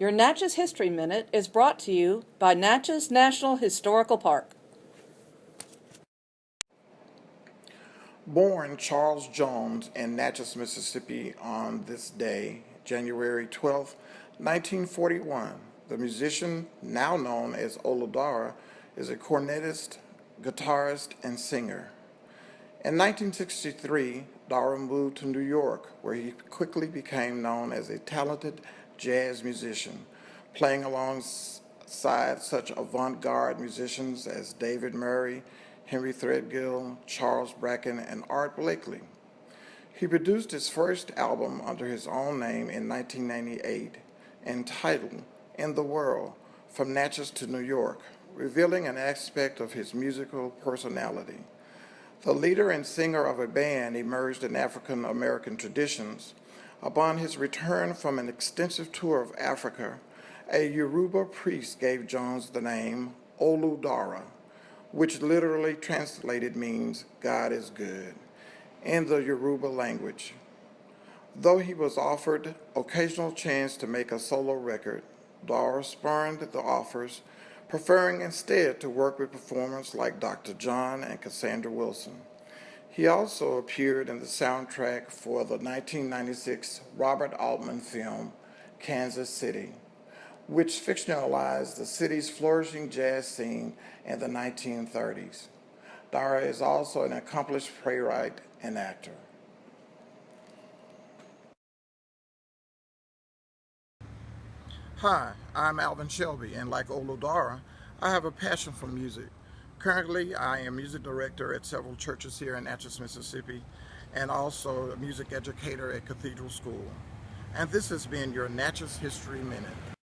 Your Natchez History Minute is brought to you by Natchez National Historical Park. Born Charles Jones in Natchez, Mississippi on this day, January 12, 1941, the musician now known as Olu Dara is a cornetist, guitarist, and singer. In 1963, Dara moved to New York, where he quickly became known as a talented jazz musician, playing alongside such avant-garde musicians as David Murray, Henry Threadgill, Charles Brackeen, and Art Blakey. He produced his first album under his own name in 1998, entitled In the World, From Natchez to New York, revealing an aspect of his musical personality. The leader and singer of a band emerged in African American traditions. Upon his return from an extensive tour of Africa, a Yoruba priest gave Jones the name Olu Dara, which literally translated means God is good in the Yoruba language. Though he was offered occasional chance to make a solo record, Dara spurned the offers preferring instead to work with performers like Dr. John and Cassandra Wilson. He also appeared in the soundtrack for the 1996 Robert Altman film, Kansas City, which fictionalized the city's flourishing jazz scene in the 1930s. Dara is also an accomplished playwright and actor. Hi, I'm Alvin Shelby, and like Olu Dara, I have a passion for music. Currently, I am music director at several churches here in Natchez, Mississippi, and also a music educator at Cathedral School. And this has been your Natchez History Minute.